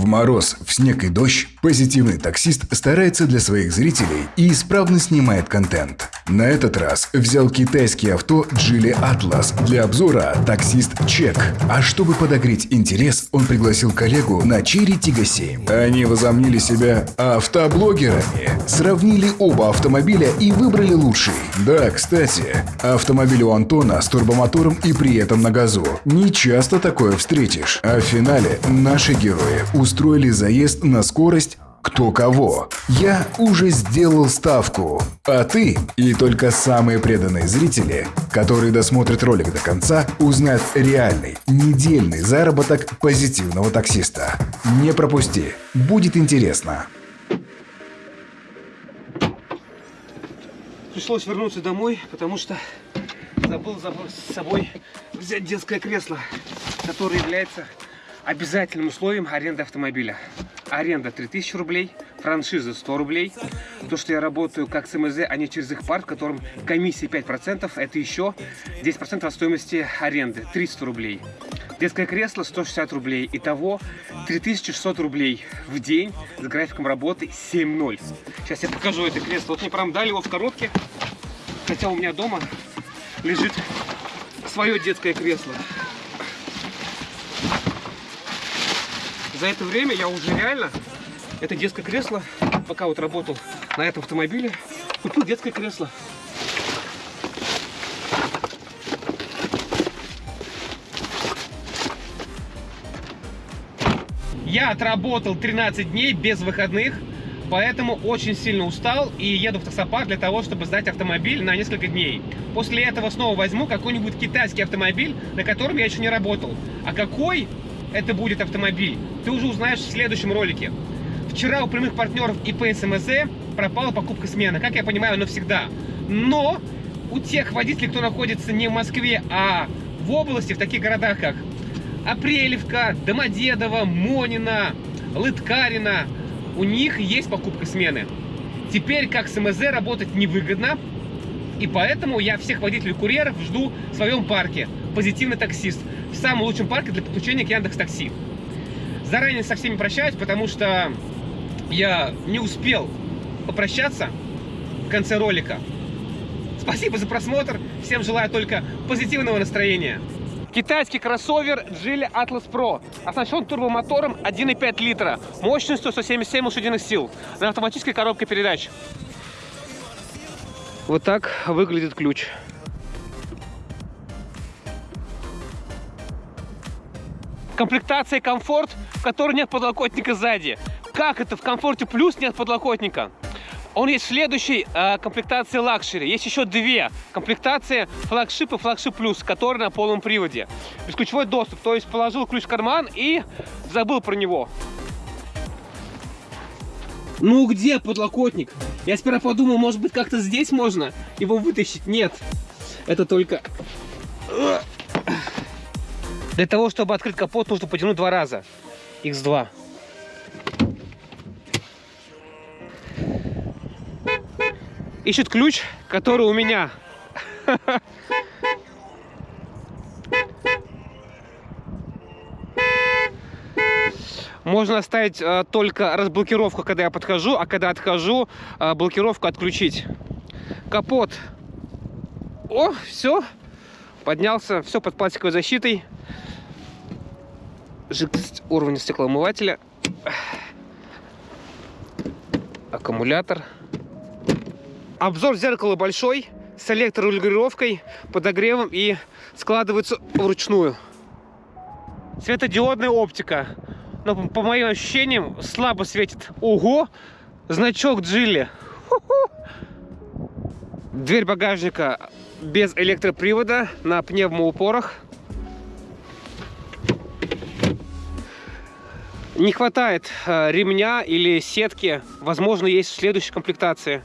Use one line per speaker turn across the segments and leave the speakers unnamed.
В мороз, в снег и дождь позитивный таксист старается для своих зрителей и исправно снимает контент. На этот раз взял китайский авто Geely Atlas для обзора таксист Чек. А чтобы подогреть интерес, он пригласил коллегу на Cherry Tiggo 7. Они возомнили себя автоблогерами, сравнили оба автомобиля и выбрали лучший. Да, кстати, автомобиль у Антона с турбомотором и при этом на газу. Не часто такое встретишь. А в финале наши герои устроили заезд на скорость кто кого. Я уже сделал ставку, а ты и только самые преданные зрители, которые досмотрят ролик до конца, узнают реальный недельный заработок позитивного таксиста. Не пропусти, будет интересно.
Пришлось вернуться домой, потому что забыл с собой взять детское кресло, которое является обязательным условием аренды автомобиля. Аренда 3000 рублей, франшиза 100 рублей. То, что я работаю как СМЗ, а не через их парк, в котором комиссия 5%, это еще 10% от стоимости аренды, 300 рублей. Детское кресло 160 рублей. Итого 3600 рублей в день с графиком работы 7.0. Сейчас я покажу это кресло. Вот мне прям дали его в коробке. Хотя у меня дома лежит свое детское кресло. За это время я уже реально это детское кресло, пока вот работал на этом автомобиле, купил детское кресло. Я отработал 13 дней без выходных, поэтому очень сильно устал и еду в таксопарк для того, чтобы сдать автомобиль на несколько дней. После этого снова возьму какой-нибудь китайский автомобиль, на котором я еще не работал. А какой это будет автомобиль, ты уже узнаешь в следующем ролике. Вчера у прямых партнеров ИП СМЗ пропала покупка смены, как я понимаю, навсегда. Но у тех водителей, кто находится не в Москве, а в области, в таких городах, как Апрелевка, Домодедово, Монина, Лыткарина, у них есть покупка смены. Теперь как СМЗ работать невыгодно, и поэтому я всех водителей-курьеров жду в своем парке. Позитивный таксист в самом лучшем парке для подключения к Яндекс Такси. Заранее со всеми прощаюсь, потому что я не успел попрощаться в конце ролика. Спасибо за просмотр. Всем желаю только позитивного настроения. Китайский кроссовер Geely Atlas Pro оснащен турбомотором 1,5 литра мощностью 177 лошадиных сил на автоматической коробке передач. Вот так выглядит ключ. комплектация комфорт, в которой нет подлокотника сзади. Как это в комфорте плюс нет подлокотника? Он есть в следующей э, комплектации luxury. Есть еще две комплектации flagship и flagship плюс, которые на полном приводе. Бесключевой доступ, то есть положил ключ в карман и забыл про него. Ну где подлокотник? Я сперва подумал, может быть как-то здесь можно его вытащить. Нет, это только для того, чтобы открыть капот, нужно потянуть два раза. X2. Ищет ключ, который у меня. Можно оставить э, только разблокировку, когда я подхожу, а когда отхожу, э, блокировку отключить. Капот. О, все. Поднялся. Все под пластиковой защитой жидкость уровня стеклоомывателя, аккумулятор. Обзор зеркала большой, с электрорегулировкой, подогревом и складывается вручную. Светодиодная оптика. Но по моим ощущениям слабо светит. Ого! Значок Джилли. Дверь багажника без электропривода на пневмоупорах. Не хватает э, ремня или сетки. Возможно, есть в следующей комплектации.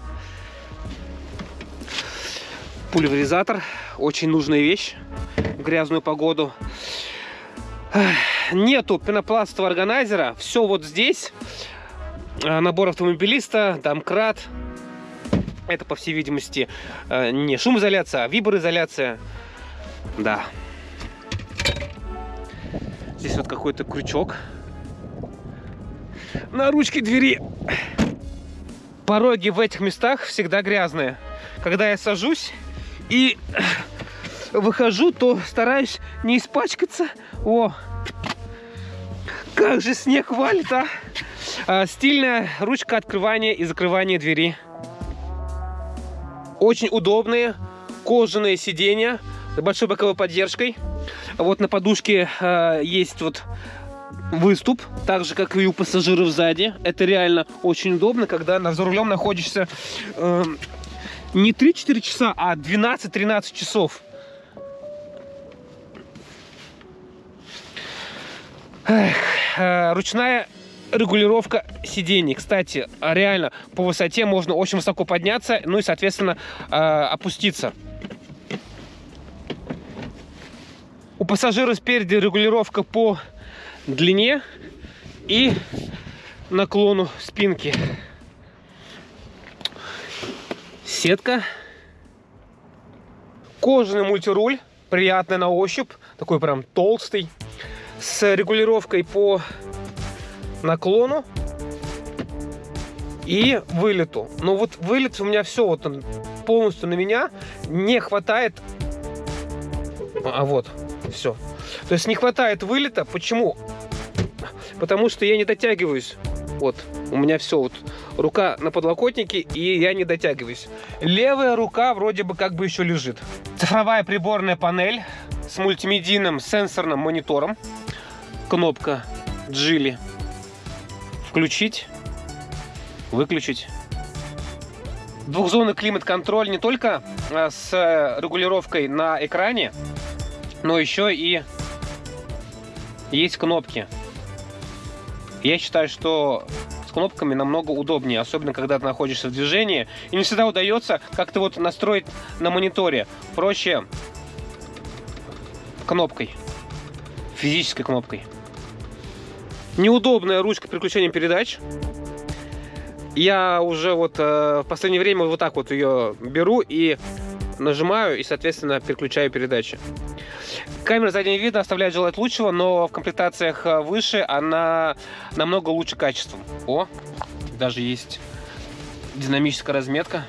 Пульверизатор. Очень нужная вещь в грязную погоду. Нету пенопластового органайзера. Все вот здесь. Э, набор автомобилиста, домкрат. Это, по всей видимости, э, не шумоизоляция, а виброизоляция. Да. Здесь вот какой-то крючок на ручке двери. Пороги в этих местах всегда грязные. Когда я сажусь и выхожу, то стараюсь не испачкаться. О, как же снег валит, а! а стильная ручка открывания и закрывания двери. Очень удобные кожаные сиденья с большой боковой поддержкой. Вот на подушке э, есть вот выступ, так же, как и у пассажиров сзади. Это реально очень удобно, когда за рулем находишься э, не 3-4 часа, а 12-13 часов. Эх, э, ручная регулировка сидений. Кстати, реально по высоте можно очень высоко подняться, ну и, соответственно, э, опуститься. У пассажира спереди регулировка по длине и наклону спинки. Сетка. Кожаный мультируль, приятный на ощупь, такой прям толстый, с регулировкой по наклону и вылету. Но вот вылет у меня все вот он полностью на меня не хватает. А вот, все. То есть не хватает вылета. Почему? Потому что я не дотягиваюсь. Вот, у меня все вот. Рука на подлокотнике, и я не дотягиваюсь. Левая рука вроде бы как бы еще лежит. Цифровая приборная панель с мультимедийным сенсорным монитором. Кнопка Джили. Включить, выключить. Двухзонный климат-контроль не только а, с регулировкой на экране, но еще и есть кнопки. Я считаю, что с кнопками намного удобнее, особенно когда ты находишься в движении. И не всегда удается как-то вот настроить на мониторе. Проще кнопкой, физической кнопкой. Неудобная ручка переключения передач. Я уже вот э, в последнее время вот так вот ее беру и нажимаю, и, соответственно, переключаю передачи. Камера заднего вида оставляет желать лучшего, но в комплектациях э, выше она намного лучше качеством. О, даже есть динамическая разметка.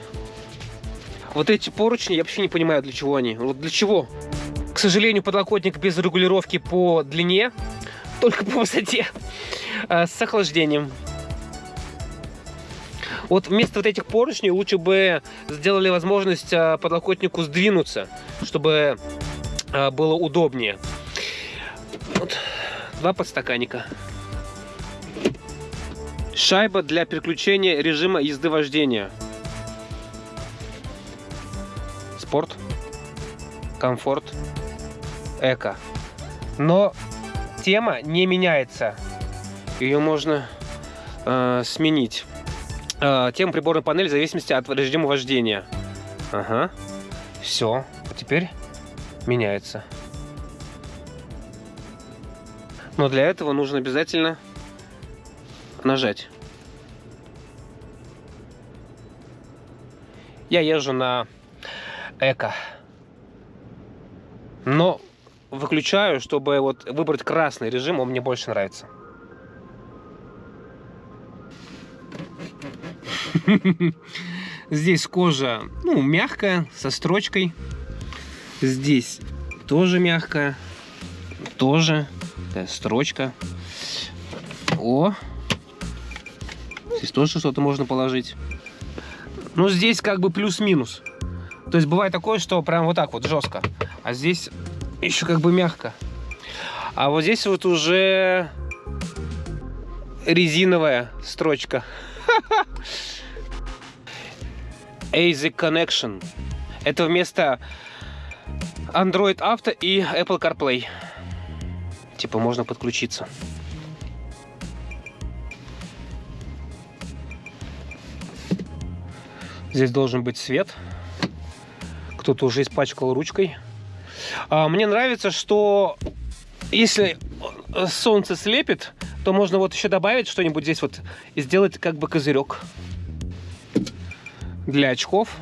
Вот эти поручни, я вообще не понимаю, для чего они. Вот для чего? К сожалению, подлокотник без регулировки по длине, только по высоте, э, с охлаждением. Вот вместо вот этих поручней лучше бы сделали возможность э, подлокотнику сдвинуться, чтобы было удобнее. Вот два подстаканника. Шайба для переключения режима езды вождения. Спорт, комфорт, эко. Но тема не меняется. Ее можно э, сменить. Э, тема приборной панели в зависимости от режима вождения. Ага. Все. А теперь меняется. Но для этого нужно обязательно нажать. Я езжу на эко. Но выключаю, чтобы вот выбрать красный режим, он мне больше нравится. Здесь кожа, ну, мягкая, со строчкой. Здесь тоже мягкая, тоже строчка. О, здесь тоже что-то можно положить. Ну, здесь как бы плюс-минус. То есть бывает такое, что прям вот так вот жестко. А здесь еще как бы мягко. А вот здесь вот уже резиновая строчка. ASIC Connection. Это вместо Android Auto и Apple CarPlay. Типа можно подключиться. Здесь должен быть свет. Кто-то уже испачкал ручкой. А, мне нравится, что если солнце слепит, то можно вот еще добавить что-нибудь здесь вот и сделать как бы козырек для очков.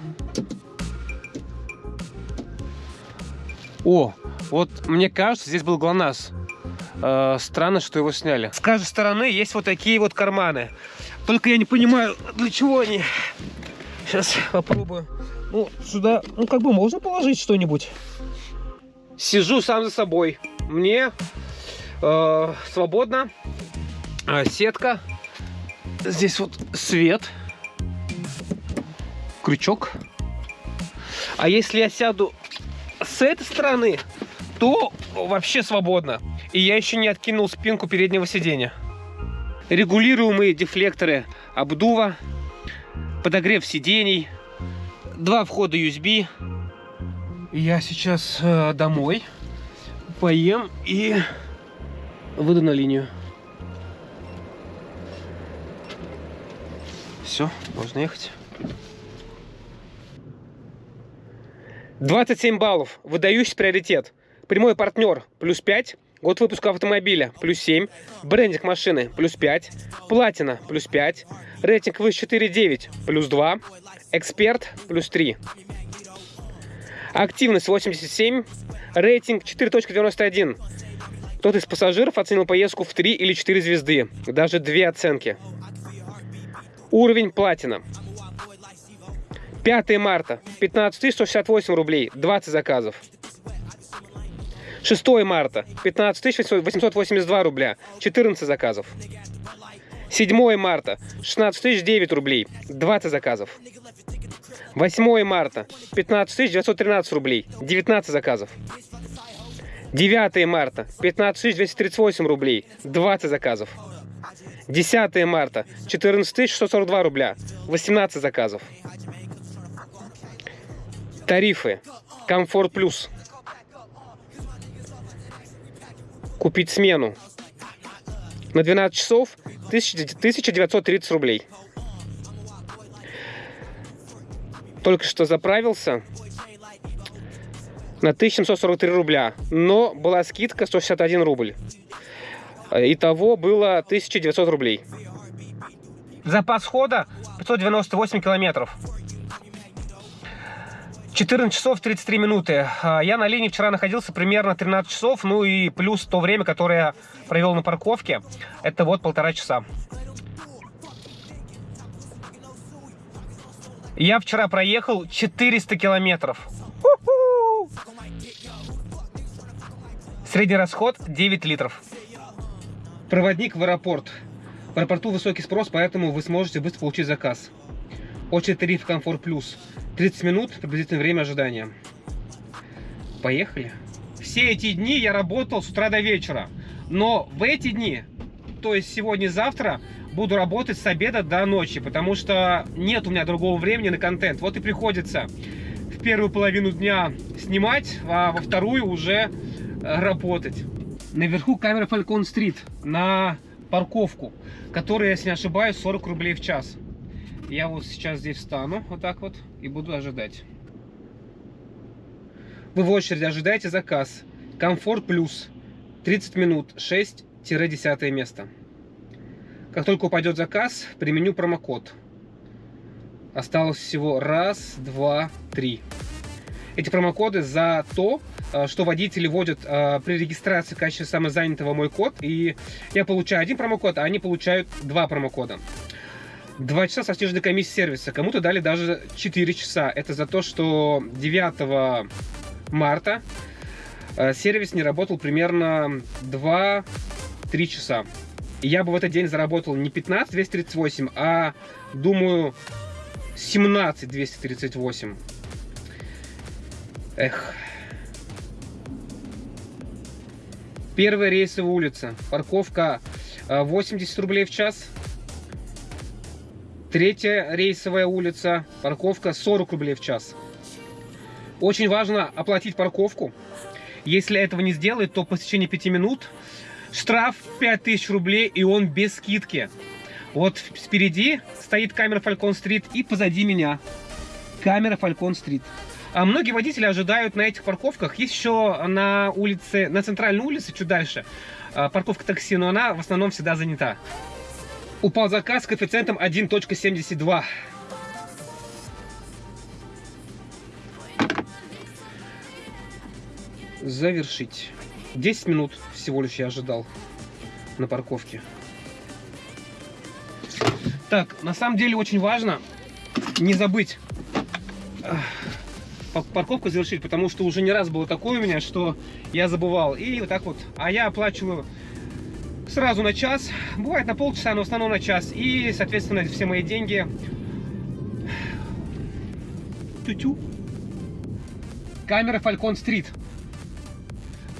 О, вот мне кажется, здесь был ГЛОНАСС. Э, странно, что его сняли. С каждой стороны есть вот такие вот карманы. Только я не понимаю, для чего они. Сейчас попробую. Ну, сюда, ну, как бы можно положить что-нибудь. Сижу сам за собой. Мне э, свободно. Э, сетка. Здесь вот свет. Крючок. А если я сяду с этой стороны, то вообще свободно. И я еще не откинул спинку переднего сиденья. Регулируемые дефлекторы обдува, подогрев сидений, два входа USB. Я сейчас э, домой поем и выйду на линию. Все, можно ехать. 27 баллов. Выдающий приоритет. Прямой партнер плюс 5. Год выпуска автомобиля плюс 7. Брендинг машины плюс 5. Платина плюс 5. Рейтинг выше 4.9 плюс 2. Эксперт плюс 3. Активность 87. Рейтинг 4.91. Кто-то из пассажиров оценил поездку в 3 или 4 звезды. Даже две оценки. Уровень платина. 5 марта 15 168 рублей, 20 заказов. 6 марта 15 882 рубля, 14 заказов. 7 марта 16 9 рублей, 20 заказов. 8 марта 15 913 рублей, 19 заказов. 9 марта 15 238 рублей, 20 заказов. 10 марта 14 642 рубля, 18 заказов. Тарифы. Комфорт плюс. Купить смену. На 12 часов 1930 рублей. Только что заправился на 1743 рубля. Но была скидка 161 рубль. Итого было 1900 рублей. Запас хода 598 километров. 14 часов 33 минуты. А, я на линии вчера находился примерно 13 часов, ну и плюс то время, которое я провел на парковке, это вот полтора часа. Я вчера проехал 400 километров. Средний расход 9 литров. Проводник в аэропорт. В аэропорту высокий спрос, поэтому вы сможете быстро получить заказ. Очередь тариф Комфорт Плюс. 30 минут приблизительное время ожидания. Поехали. Все эти дни я работал с утра до вечера. Но в эти дни, то есть сегодня и завтра, буду работать с обеда до ночи, потому что нет у меня другого времени на контент. Вот и приходится в первую половину дня снимать, а во вторую уже работать. Наверху камера Falcon Street на парковку, которая, если не ошибаюсь, 40 рублей в час. Я вот сейчас здесь встану, вот так вот, и буду ожидать. Вы в очереди ожидаете заказ. Комфорт плюс. 30 минут, 6-10 место. Как только упадет заказ, применю промокод. Осталось всего раз, два, три. Эти промокоды за то, э, что водители вводят э, при регистрации в качестве самозанятого мой код. И я получаю один промокод, а они получают два промокода. Два часа со снежной комиссии сервиса. Кому-то дали даже 4 часа. Это за то, что 9 марта э, сервис не работал примерно 2-3 часа. Я бы в этот день заработал не 15 238, а, думаю, 17 238. Эх. Первая рейсовая улица. Парковка 80 э, рублей в час. Третья рейсовая улица, парковка 40 рублей в час. Очень важно оплатить парковку. Если этого не сделает, то по течение 5 минут штраф 5000 рублей, и он без скидки. Вот спереди стоит камера Falcon Street, и позади меня камера Falcon Street. А многие водители ожидают на этих парковках. Есть еще на улице, на центральной улице, чуть дальше, а, парковка такси, но она в основном всегда занята. Упал заказ с коэффициентом 1.72. Завершить. 10 минут всего лишь я ожидал на парковке. Так, на самом деле очень важно не забыть парковку завершить, потому что уже не раз было такое у меня, что я забывал. И вот так вот. А я оплачиваю сразу на час. Бывает на полчаса, но в основном на час. И, соответственно, все мои деньги... Тю-тю. Камера Falcon Street.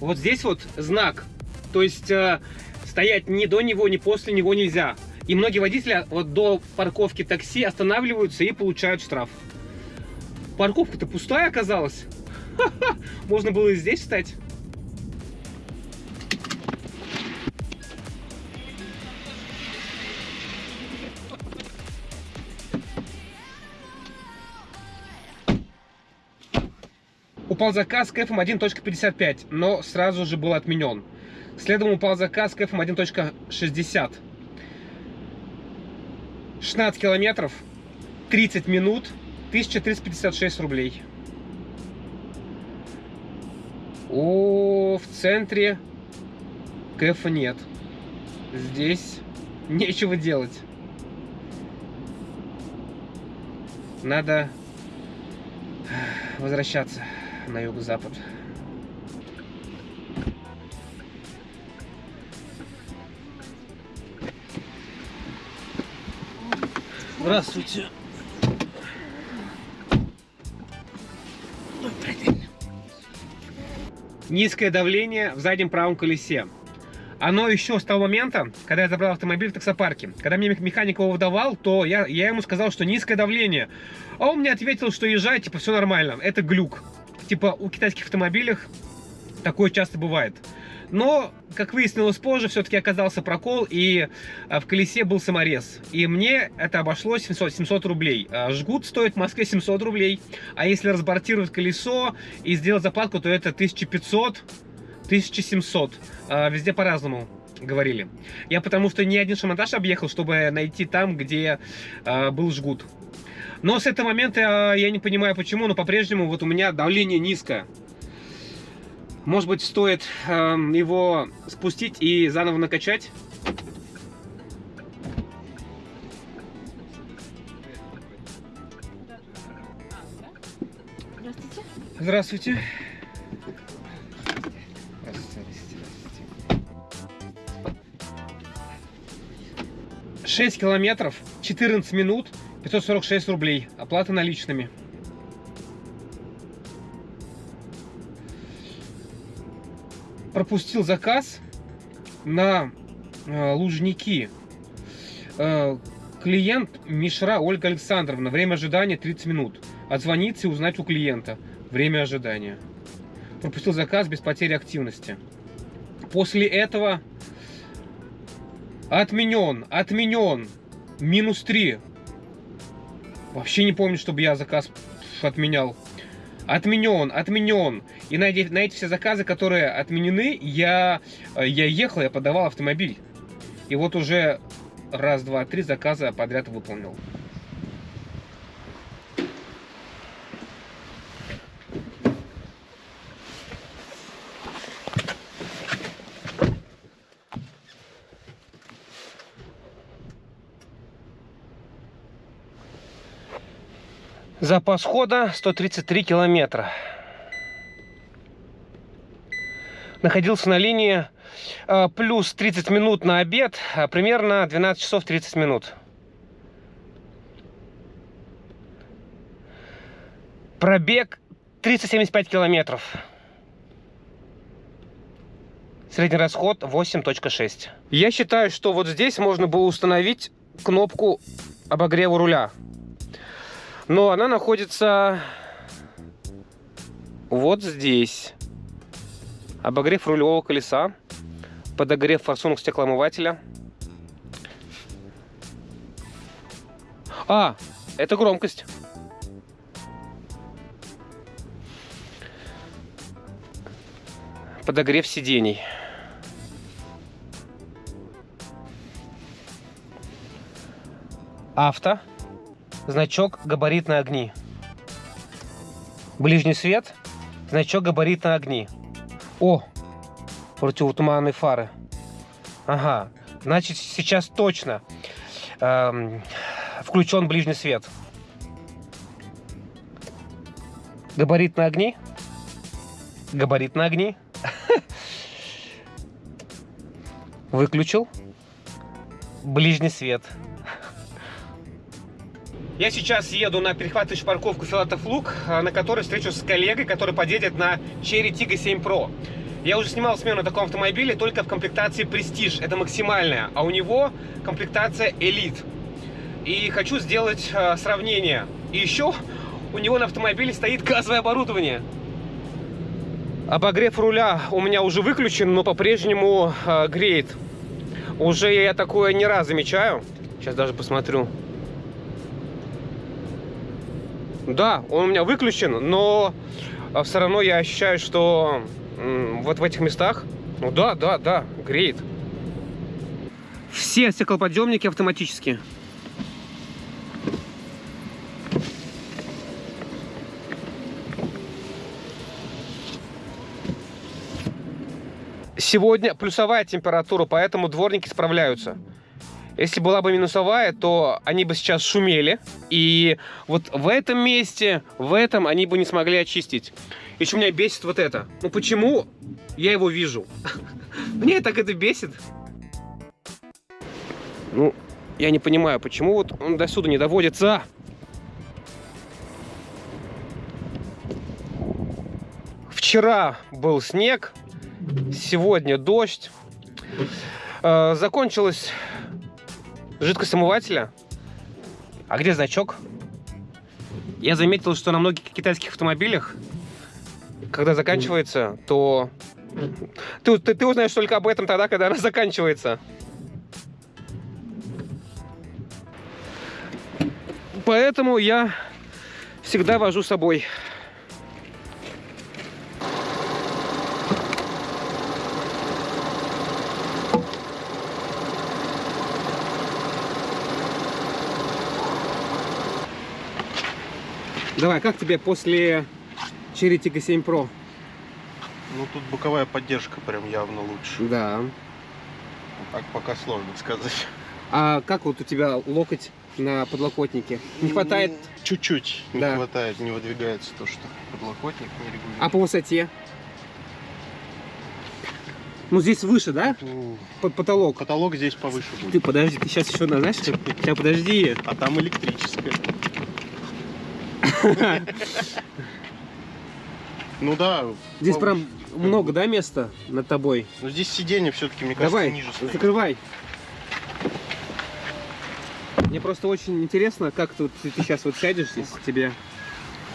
Вот здесь вот знак. То есть э, стоять ни до него, ни после него нельзя. И многие водители вот до парковки такси останавливаются и получают штраф. Парковка-то пустая оказалась. Можно было и здесь встать. Упал заказ к FM1.55, но сразу же был отменен. Следом упал заказ к FM1.60. 16 километров, 30 минут, 1356 рублей. О, в центре кэфа нет. Здесь нечего делать. Надо возвращаться на юго-запад. Здравствуйте. Низкое давление в заднем правом колесе. Оно еще с того момента, когда я забрал автомобиль в таксопарке. Когда мне механик его выдавал, то я, я ему сказал, что низкое давление. А он мне ответил, что езжай, типа, все нормально. Это глюк. Типа, у китайских автомобилях такое часто бывает. Но, как выяснилось позже, все-таки оказался прокол, и а, в колесе был саморез. И мне это обошлось 700, 700 рублей. А, жгут стоит в Москве 700 рублей, а если разбортировать колесо и сделать заплатку, то это 1500 1700. А, везде по-разному говорили. Я потому что ни один шамонтаж объехал, чтобы найти там, где был жгут. Но с этого момента я не понимаю почему, но по-прежнему вот у меня давление низкое. Может быть, стоит э, его спустить и заново накачать? Здравствуйте. Здравствуйте. 6 километров, 14 минут, 546 рублей. Оплата наличными. пропустил заказ на э, Лужники. Э, клиент Мишра Ольга Александровна. Время ожидания 30 минут. Отзвониться и узнать у клиента. Время ожидания. Пропустил заказ без потери активности. После этого отменен, отменен. Минус 3. Вообще не помню, чтобы я заказ отменял. Отменен, отменен. И на эти, на эти все заказы, которые отменены, я, я ехал, я подавал автомобиль. И вот уже раз, два, три заказа подряд выполнил. Запас хода 133 километра. Находился на линии э, плюс 30 минут на обед, а примерно 12 часов 30 минут. Пробег 375 километров. Средний расход 8.6. Я считаю, что вот здесь можно было установить кнопку обогрева руля. Но она находится вот здесь. Обогрев рулевого колеса, подогрев форсунок стеклоомывателя. А, это громкость. Подогрев сидений. Авто значок габаритные огни. Ближний свет, значок габаритные огни. О, Противотуманные фары. Ага, значит сейчас точно эм, включен ближний свет. Габарит на огни. Габарит на огни. Выключил. Ближний свет. Я сейчас еду на перехватывающую парковку Филатов Лук, а, на которой встречусь с коллегой, который подъедет на Cherry Tiggo 7 Pro. Я уже снимал смену на таком автомобиле только в комплектации Prestige, это максимальная, а у него комплектация Elite. И хочу сделать э, сравнение. И еще у него на автомобиле стоит газовое оборудование. Обогрев руля у меня уже выключен, но по-прежнему э, греет. Уже я такое не раз замечаю. Сейчас даже посмотрю. Да, он у меня выключен, но а, все равно я ощущаю, что вот в этих местах, ну да, да, да, греет. Все стеклоподъемники автоматические. Сегодня плюсовая температура, поэтому дворники справляются. Если была бы минусовая, то они бы сейчас шумели. И вот в этом месте, в этом они бы не смогли очистить. Еще меня бесит вот это. Ну почему я его вижу? Мне так это бесит. Ну, я не понимаю, почему вот он до сюда не доводится. Вчера был снег, сегодня дождь. Э, закончилась жидкость омывателя. А где значок? Я заметил, что на многих китайских автомобилях, когда заканчивается, то... Ты, ты, ты узнаешь только об этом тогда, когда она заканчивается. Поэтому я всегда вожу с собой Давай, как тебе после Cherry Tiggo 7 Pro?
Ну, тут боковая поддержка прям явно лучше.
Да.
Так пока сложно сказать.
А как вот у тебя локоть на подлокотнике? Не хватает?
Чуть-чуть не
Да.
хватает, не выдвигается то, что подлокотник не регулирует.
А по высоте? Ну, здесь выше, да?
Ну,
Под потолок.
Каталог здесь повыше
Ты
будет.
подожди, ты сейчас еще, на- знаешь, сейчас подожди.
А там электрическая. Ну да.
Здесь прям много, да, места над тобой?
Но здесь сиденье все-таки, мне кажется,
Давай,
ниже стоит.
закрывай. Мне просто очень интересно, как тут ты, сейчас вот сядешь здесь, тебе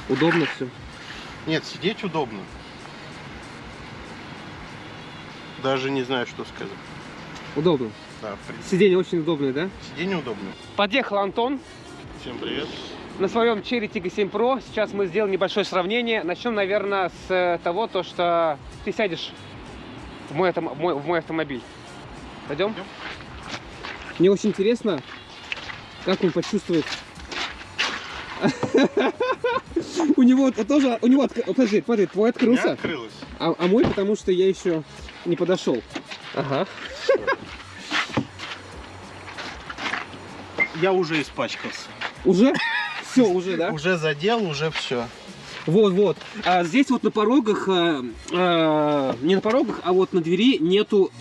удобно все.
Нет, сидеть удобно. Даже не знаю, что сказать.
Удобно.
Да, в принципе,
Сиденье очень удобное, да?
сиденье удобно.
Подъехал Антон
Всем привет.
На своем Cherry Tiggo 7 Pro. Сейчас мы сделаем небольшое сравнение. Начнем, наверное, с э, того, то, что ты сядешь в мой, в мой, в мой автомобиль. Пойдем?
Пойдем.
Мне очень интересно, как он почувствует. У него тоже, у него, подожди, смотри, твой открылся,
открылось.
а, а мой, потому что я еще не подошел. Ага.
Я уже испачкался.
Уже? Все, уже, да?
Уже задел, уже все.
Вот, вот. А здесь вот на порогах, а, а, не на порогах, а вот на двери нету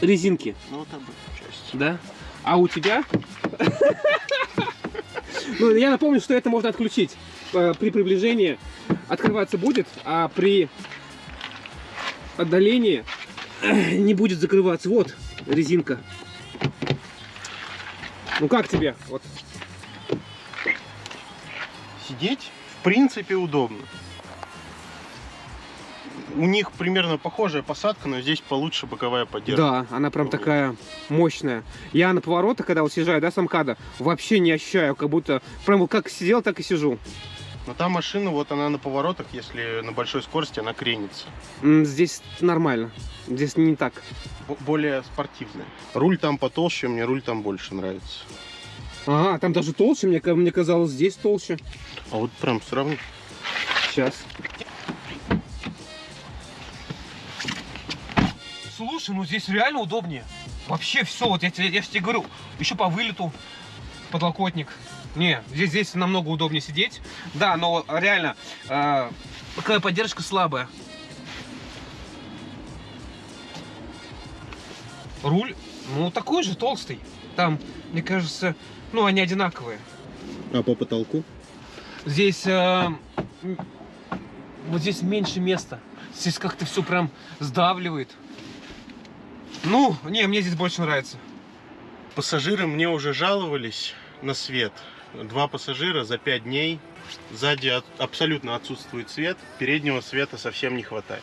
резинки,
Ну вот об этой части.
да? А у тебя? Ну, я напомню, что это можно отключить. Э, При приближении открываться будет, а при отдалении не будет закрываться. Вот резинка. Ну как тебе? Вот.
Сидеть, в принципе, удобно. У них примерно похожая посадка, но здесь получше боковая поддержка.
Да, она прям такая мощная. Я на поворотах, когда вот съезжаю, да, с МКАДа, вообще не ощущаю, как будто прям как сидел, так и сижу.
Но та машина, вот она на поворотах, если на большой скорости, она кренится.
Здесь нормально. Здесь не так.
Б- более спортивная. Руль там потолще, мне руль там больше нравится.
Ага, там даже толще, мне, мне казалось, здесь толще.
А вот прям сравни.
Сейчас. слушай, ну здесь реально удобнее. Вообще все, вот я, тебе- я же тебе говорю, еще по вылету подлокотник. Не, здесь, здесь намного удобнее сидеть. Да, но реально, э, какая поддержка слабая. Руль, ну такой же толстый. Там, мне кажется, ну они одинаковые.
А по потолку?
Здесь э, вот здесь меньше места. Здесь как-то все прям сдавливает. Ну, не, мне здесь больше нравится.
Пассажиры мне уже жаловались на свет. Два пассажира за пять дней. Сзади от- абсолютно отсутствует свет. Переднего света совсем не хватает.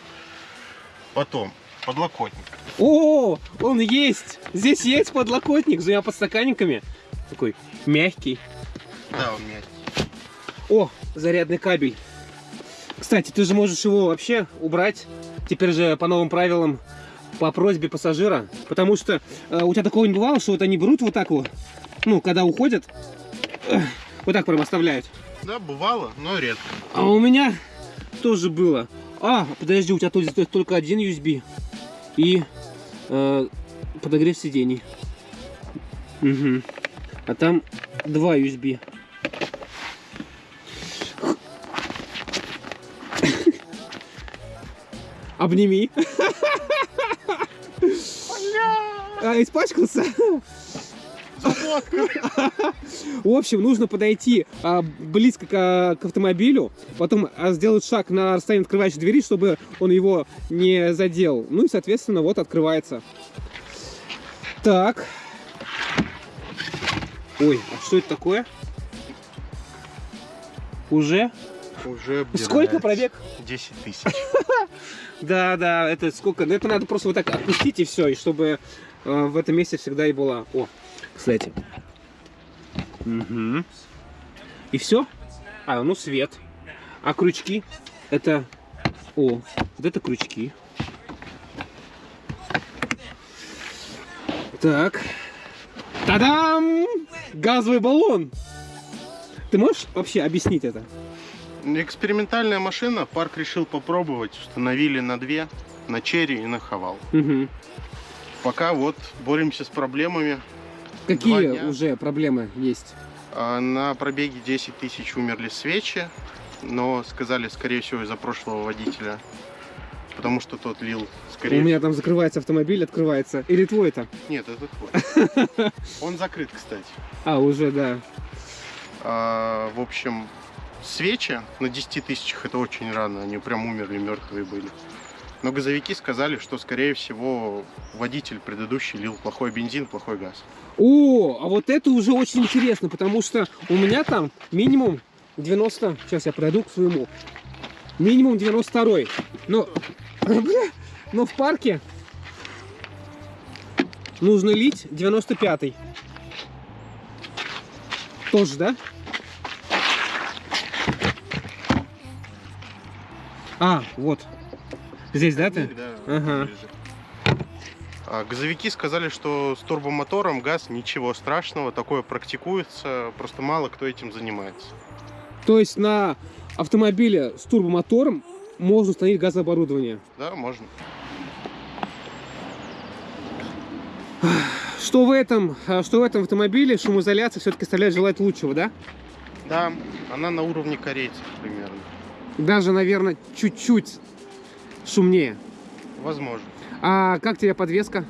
Потом, подлокотник.
О, он есть! Здесь есть подлокотник с двумя подстаканниками. Такой мягкий.
Да, он мягкий.
О, зарядный кабель. Кстати, ты же можешь его вообще убрать. Теперь же по новым правилам, по просьбе пассажира. Потому что э, у тебя такого не бывало, что вот они берут вот так вот, ну, когда уходят, э, вот так прям оставляют.
Да, бывало, но редко.
А у меня тоже было. А, подожди, у тебя тут только один USB и э, подогрев сидений. Угу. А там два USB. Обними. А, испачкался? В общем, нужно подойти а, близко к, к автомобилю, потом а, сделать шаг на расстоянии открывающей двери, чтобы он его не задел. Ну и, соответственно, вот открывается. Так. Ой, а что это такое? Уже?
Уже
Сколько
обдирается.
пробег?
10 тысяч.
Да, да, это сколько? Ну, это надо просто вот так отпустить и все, и чтобы э, в этом месте всегда и была. О, кстати. Угу. И все? А, ну свет. А крючки? Это... О, вот это крючки. Так. Та-дам! Газовый баллон! Ты можешь вообще объяснить это?
Экспериментальная машина. Парк решил попробовать. Установили на две. На черри и на хавал.
Угу.
Пока вот боремся с проблемами.
Какие уже проблемы есть?
А На пробеге 10 тысяч умерли свечи, но сказали, скорее всего, из-за прошлого водителя, потому что тот лил, скорее
У меня там закрывается автомобиль, открывается. Или твой это?
Нет, это твой. Он закрыт, кстати.
А, уже, да.
А, в общем, свечи на 10 тысячах это очень рано, они прям умерли, мертвые были. Но газовики сказали, что, скорее всего, водитель предыдущий лил плохой бензин, плохой газ.
О, а вот это уже очень интересно, потому что у меня там минимум 90... Сейчас я пройду к своему. Минимум 92 Но, но в парке нужно лить 95 Тоже, да? А, вот. Здесь, да, ты?
Да,
Ага.
лежит. А, Газовики сказали, что с турбомотором газ ничего страшного, такое практикуется, просто мало кто этим занимается.
То есть на автомобиле с турбомотором можно установить газооборудование.
Да, можно.
Что в этом, а, что в этом автомобиле шумоизоляция все-таки оставляет желать лучшего, да?
Да, она на уровне корейцев примерно.
Даже, наверное, чуть-чуть шумнее.
Возможно.
А как тебе подвеска?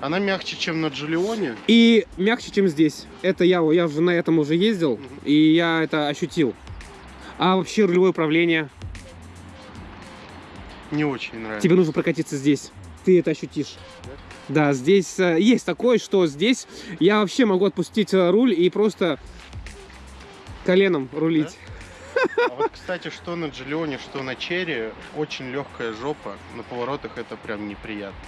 Она мягче, чем на Джулионе.
И мягче, чем здесь. Это я, я уже на этом уже ездил,
Мгм.
и я это ощутил. А вообще рулевое управление?
Не очень нравится.
Тебе нужно прокатиться здесь. Ты это ощутишь. Да, здесь э, есть такое, что здесь я вообще могу отпустить э, руль и просто коленом рулить.
А вот, кстати, что на Джулионе, что на Черри, очень легкая жопа. На поворотах это прям неприятно.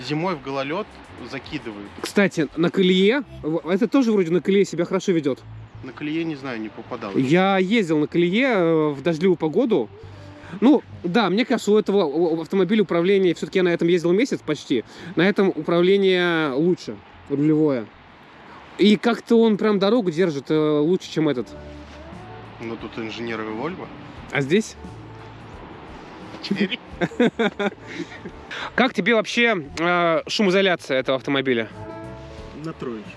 Зимой в гололед закидывает.
Кстати, на колее, это тоже вроде на колее себя хорошо ведет.
На колее, не знаю, не попадал.
Я ездил на колее э, в дождливую погоду. Ну, да, мне кажется, у этого автомобиля управление, все-таки я на этом ездил месяц почти, на этом управление лучше, рулевое. И как-то он прям дорогу держит э, лучше, чем этот.
Но тут инженеры Вольво.
А здесь? Как тебе вообще э, шумоизоляция этого автомобиля?
На троечку.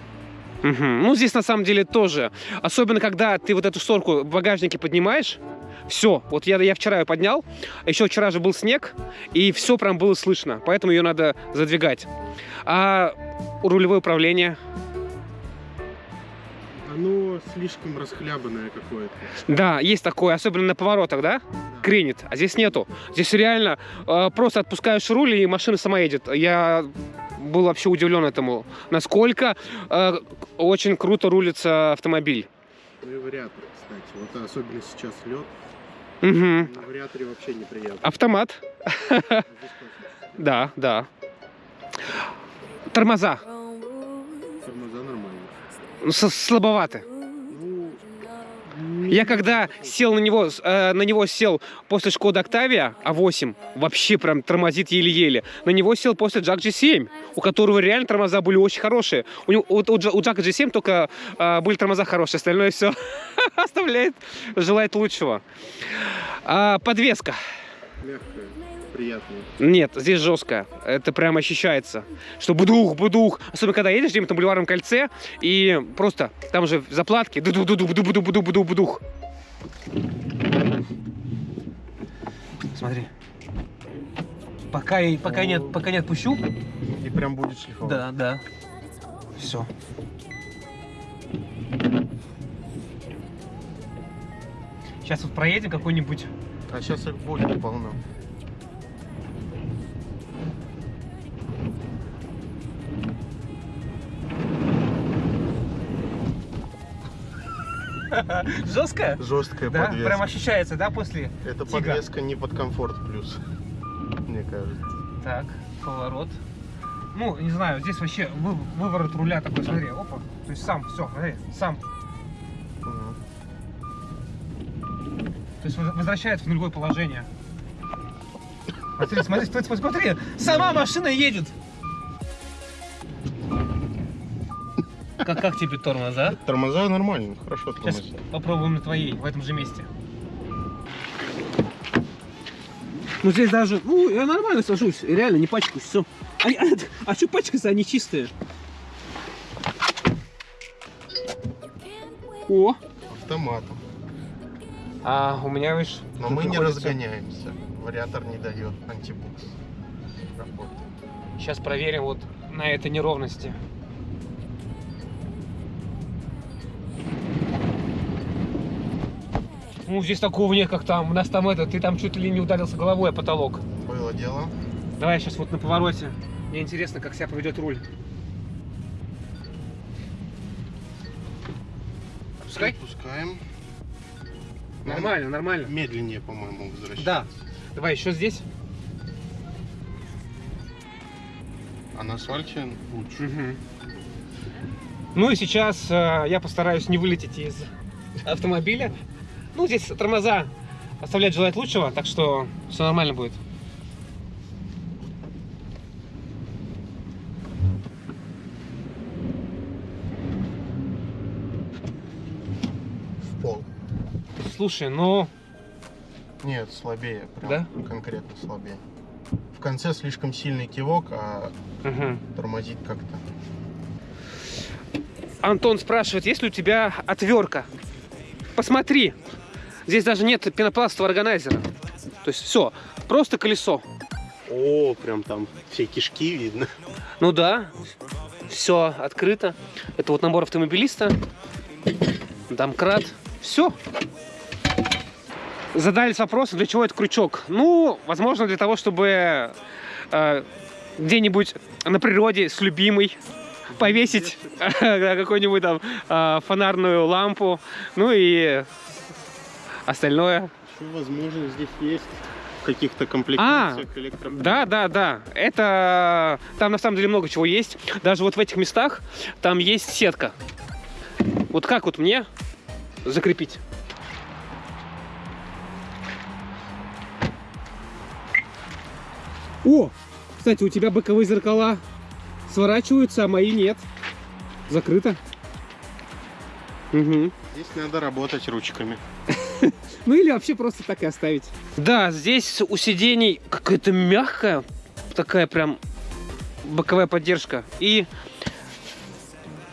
Мгм. Ну, здесь на самом деле тоже. Особенно, когда ты вот эту шторку в багажнике поднимаешь, все. Вот я, я вчера ее поднял, еще вчера же был снег, и все прям было слышно, поэтому ее надо задвигать. А рулевое управление?
Оно слишком расхлябанное какое-то.
Да, есть такое, особенно на поворотах, да? Кренит, а здесь нету. Здесь реально э, просто отпускаешь руль, и машина сама едет. Я был вообще удивлен этому, насколько э, очень круто рулится автомобиль.
Ну и вариатор, кстати. Вот особенно сейчас лед.
Мгм.
На вариаторе вообще неприятно.
Автомат, да, да. Тормоза
Тормоза нормально.
Ну, Я когда сел на него, э, на него сел после Шкода Октавия А8, вообще прям тормозит еле-еле. На него сел после Джак G7, у которого реально тормоза были очень хорошие. У, него, у, Джа- у Джака G7 только э, были тормоза хорошие, остальное все оставляет желать лучшего. А, подвеска.
мягкая, приятная.
Нет, здесь жесткая. Это прям ощущается. Что будух, будух. Особенно когда едешь где-нибудь на бульварном кольце, и просто там же заплатки. дуду дуду буду буду буду буду будух. Смотри. Пока, пока, нет, пока не отпущу.
И прям будет шлифовать.
Да, да. Все. Сейчас вот проедем какой-нибудь
А сейчас их будет полно.
Жесткая.
Жесткая
Да,
подвеска.
прям ощущается, да, после?
Это
Тига.
подвеска не под комфорт плюс. Мне кажется.
Так, поворот. Ну, не знаю, здесь вообще вы- выворот руля такой, смотри, опа. То есть сам, все, смотри, сам.
Мгм.
То есть воз- возвращается в нулевое положение. Смотри, смотри, смотри, смотри, сама машина едет. Как, как тебе тормоза?
Тормоза нормально, хорошо
Сейчас
тормозят.
попробуем на твоей, в этом же месте. Ну здесь даже, ну я нормально сажусь, реально не пачкаюсь, все. А, а, что пачкаться, они чистые? О,
Автоматом.
а у меня, видишь,
Но мы не
находится-
разгоняемся. Вариатор не дает антибукс. Работает.
Сейчас проверим вот на этой неровности. Ну, здесь такого нет, как там. У нас там это, ты там чуть ли не ударился головой о потолок.
Было дело.
Давай сейчас вот на повороте. Мне интересно, как себя поведет руль. Пускай?
Пускаем.
Нормально, нормально.
Медленнее, по-моему, возвращается.
Да. Давай еще здесь.
А на асфальте лучше.
Мгм. Ну и сейчас э, я постараюсь не вылететь из автомобиля. Ну, здесь тормоза оставляют желать лучшего, так что все нормально будет.
В пол.
Слушай, ну,
Нет, слабее. Прям
Да?
конкретно слабее. В конце слишком сильный кивок, а
мгм.
тормозит как-то.
Антон спрашивает, есть ли у тебя отвертка? Посмотри, здесь даже нет пенопластового органайзера. То есть все, просто колесо.
О, прям там все кишки видно.
Ну да, все открыто. Это вот набор автомобилиста, домкрат, все. Задались вопросом, для чего этот крючок? Ну, возможно, для того, чтобы э, где-нибудь на природе с любимой повесить какую-нибудь там э, фонарную лампу, ну и остальное.
Еще, возможно, здесь есть каких-то комплектациях электропривод.
Да, да, да. Это там на самом деле много чего есть. Даже вот в этих местах там есть сетка. Вот как вот мне закрепить? О, кстати, у тебя боковые зеркала сворачиваются, а мои нет. Закрыто. Угу.
Здесь надо работать ручками.
Ну или вообще просто так и оставить. Да, здесь у сидений какая-то мягкая, такая прям боковая поддержка. И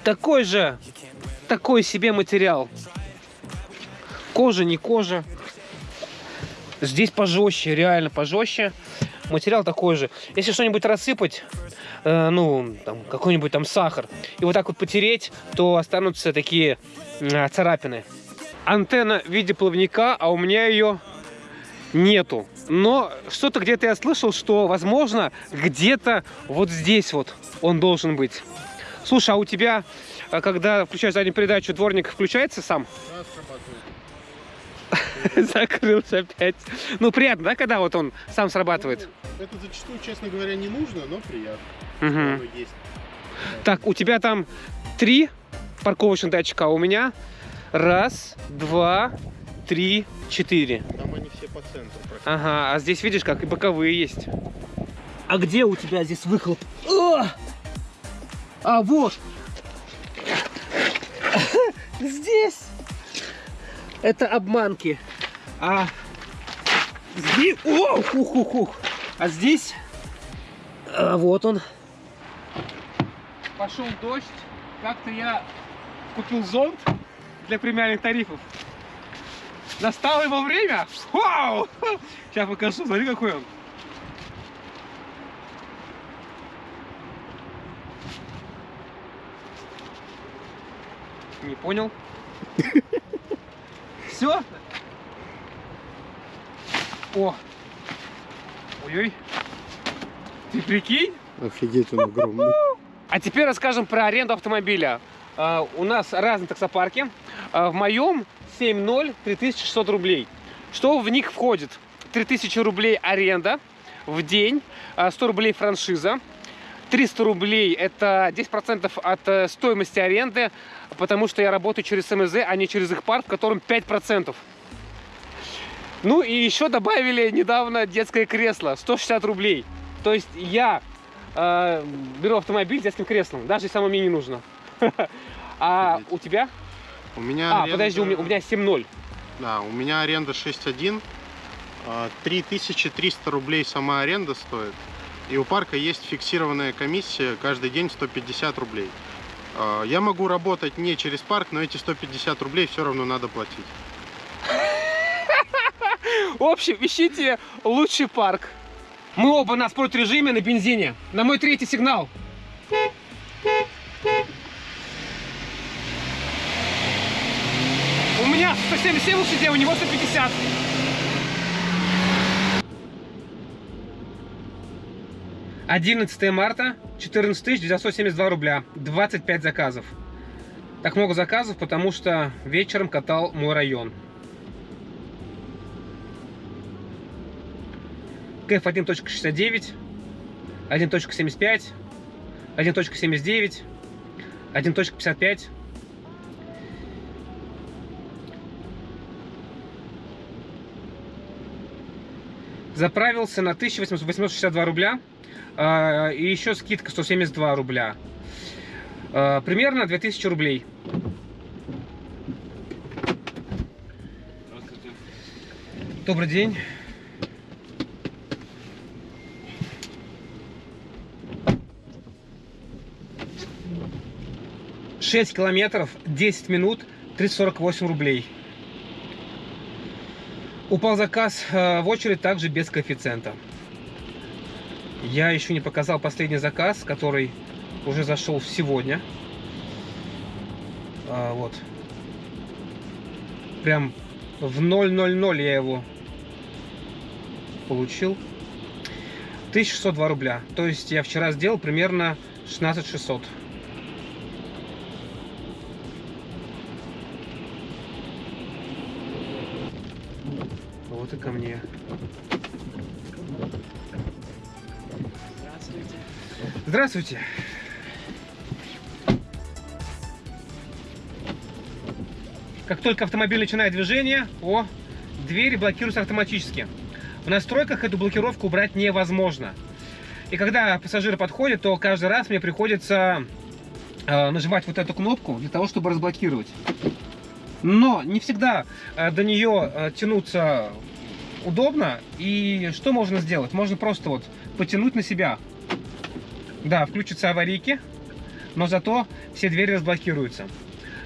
такой же, такой себе материал. Кожа, не кожа. Здесь пожестче, реально пожестче. Материал такой же. Если что-нибудь рассыпать, э, ну, там, какой-нибудь там сахар, и вот так вот потереть, то останутся такие э, царапины. Антенна в виде плавника, а у меня ее нету. Но что-то где-то я слышал, что, возможно, где-то вот здесь вот он должен быть. Слушай, а у тебя, э, когда включаешь заднюю передачу, дворник включается сам? Закрылся опять. Ну, приятно, да, когда вот он сам срабатывает?
Ну, это зачастую, честно говоря, не нужно, но приятно. Есть.
Так, у тебя там три парковочных датчика, а у меня раз, два, три, четыре.
Там они все по центру практически.
Ага, а здесь видишь, как и боковые есть. А где у тебя здесь выхлоп? О! А вот! Здесь! Это обманки. А здесь... О, хух, хух, хух. А здесь... а, вот он. Пошел дождь. Как-то я купил зонт для премиальных тарифов. Настало его время. Вау! Сейчас покажу, смотри какой он. Не понял. Все? О! Ой-ой. Ты прикинь?
Офигеть, он огромный.
А теперь расскажем про аренду автомобиля. А, у нас разные таксопарки. А, в моем 7.0 3600 рублей. Что в них входит? 3000 рублей аренда в день, а, 100 рублей франшиза, 300 рублей это 10% от э, стоимости аренды, потому что я работаю через МЗ, а не через их парк, в котором 5%. Ну и еще добавили недавно детское кресло, 160 рублей. То есть я э, беру автомобиль с детским креслом, даже если оно мне не нужно. А у тебя?
У меня
А,
аренда-
подожди, у меня, у меня 7.0.
Да, у меня аренда 6.1. а, 3300 рублей сама аренда стоит. И у парка есть фиксированная комиссия каждый день 150 рублей. А, Я могу работать не через парк, но эти 150 рублей все равно надо платить.
В общем, ищите лучший парк. Мы оба на спорт-режиме на бензине. На мой третий сигнал. У меня 177 лошадей, у него 150. Одиннадцатое марта, 14 972 рубля, 25 заказов. Так много заказов, потому что вечером катал мой район. КФ 1.69, 1.75, 1.79, 1.55. Заправился на 1862 рубля. а, И еще скидка 172 рубля. А, Примерно 2000 рублей. Добрый день. Шесть километров, 10 минут, 348 рублей. Упал заказ э, в очередь также без коэффициента. Я еще не показал последний заказ, который уже зашел сегодня. А, вот. Прям в 000 я его получил. 1602 рубля. То есть я вчера сделал примерно 16600. И ко мне. Здравствуйте. Как только автомобиль начинает движение, о, двери блокируются автоматически. В настройках эту блокировку убрать невозможно. И когда пассажиры подходят, то каждый раз мне приходится э, нажимать вот эту кнопку для того, чтобы разблокировать. Но не всегда э, до нее э, тянуться удобно. И что можно сделать? Можно просто вот потянуть на себя. Да, включатся аварийки, но зато все двери разблокируются.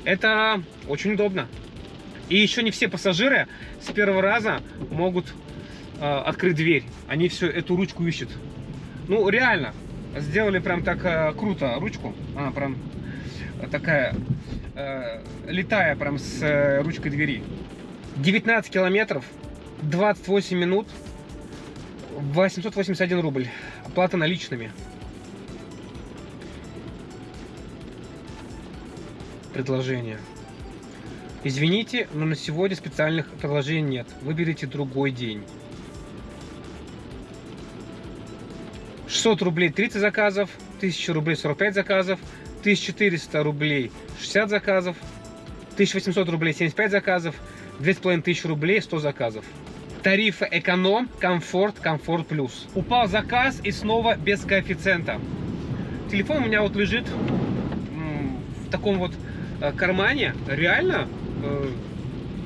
Это очень удобно. И еще не все пассажиры с первого раза могут э, открыть дверь. Они все эту ручку ищут. Ну, реально, сделали прям так э, круто ручку. Она прям такая э, летая прям с э, ручкой двери. 19 километров, 28 минут, 881 рубль. Оплата наличными. Предложение. Извините, но на сегодня специальных предложений нет. Выберите другой день. 600 рублей 30 заказов, 1000 рублей 45 заказов, 1400 рублей 60 заказов, 1800 рублей 75 заказов, 2500 рублей 100 заказов. Тарифы эконом, комфорт, комфорт плюс. Упал заказ и снова без коэффициента. Телефон у меня вот лежит в таком вот э, кармане. Реально, э,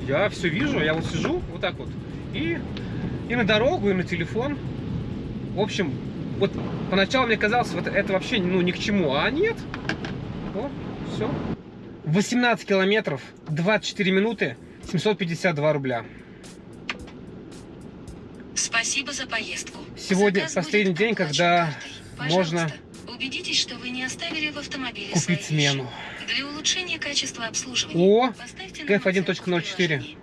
я все вижу, я вот сижу вот так вот. И, и на дорогу, и на телефон. В общем, вот поначалу мне казалось, вот это вообще ну, ни к чему, а нет. О, все. 18 километров, 24 минуты, 752 рубля.
Спасибо за поездку.
Сегодня
Заказ
последний день, когда
картой.
можно
убедитесь, что вы не оставили в автомобиле
купить смену.
Для улучшения качества обслуживания
О, КФ
нам оценку в
1.04.
приложении.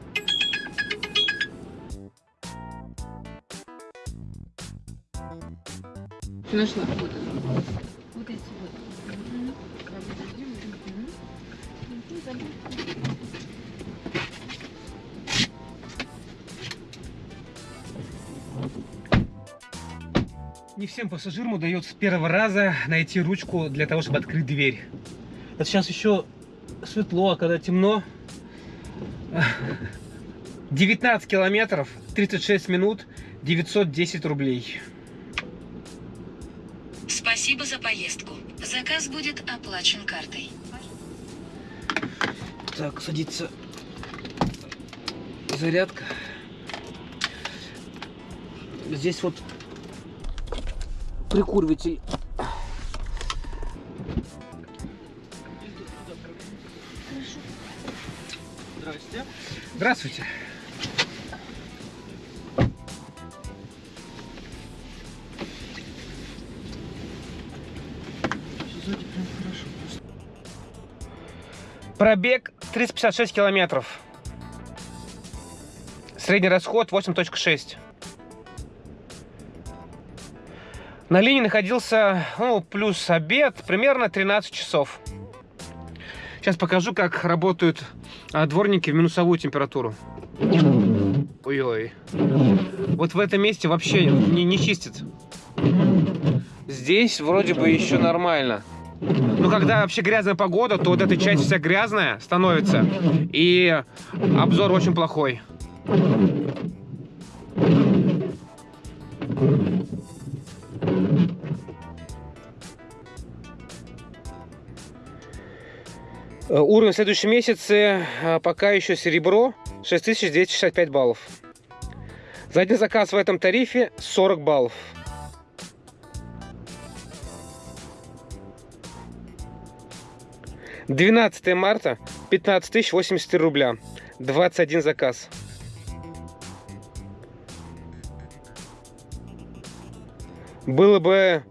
Нашла. Вот
всем пассажирам удается с первого раза найти ручку для того, чтобы открыть дверь. Это сейчас еще светло, а когда темно... 19 километров, 36 минут, 910 рублей.
Спасибо за поездку. Заказ будет оплачен картой.
Так, садится зарядка. Здесь вот прикуриватель. Здравствуйте. Здравствуйте. Пробег 356 километров. Средний расход 8.6. На линии находился, ну, плюс обед, примерно 13 часов. Сейчас покажу, как работают а, дворники в минусовую температуру. Ой-ой. Вот в этом месте вообще не, не чистит. Здесь вроде бы еще нормально. Но когда вообще грязная погода, то вот эта часть вся грязная становится. И обзор очень плохой. Э, Уровень в следующем месяце э, пока еще серебро 6265 баллов. За один заказ в этом тарифе 40 баллов. Двенадцатое марта 15 тысяч 83 рубля. 21 заказ. Было бы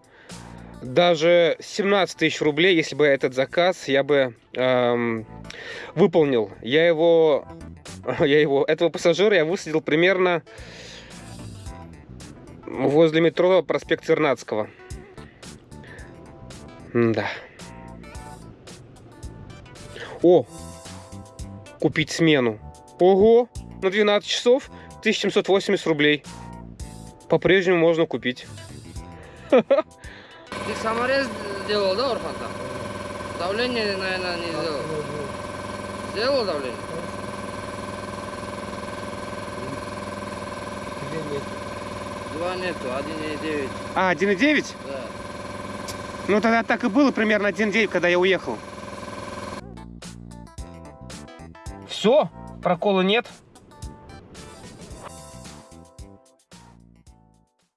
даже 17 тысяч рублей, если бы этот заказ я бы эм, выполнил. Я его, я его, этого пассажира я высадил примерно возле метро проспект Вернадского. Да. О, купить смену. Ого, на 12 часов 1780 рублей. По-прежнему можно купить.
Ты саморез сделал, да, Орхан? Давление, наверное, не сделал. Сделал давление? Два нету, 1,9.
А, 1,9?
Да.
Ну тогда так и было примерно 1,9, когда я уехал. Все, прокола нет.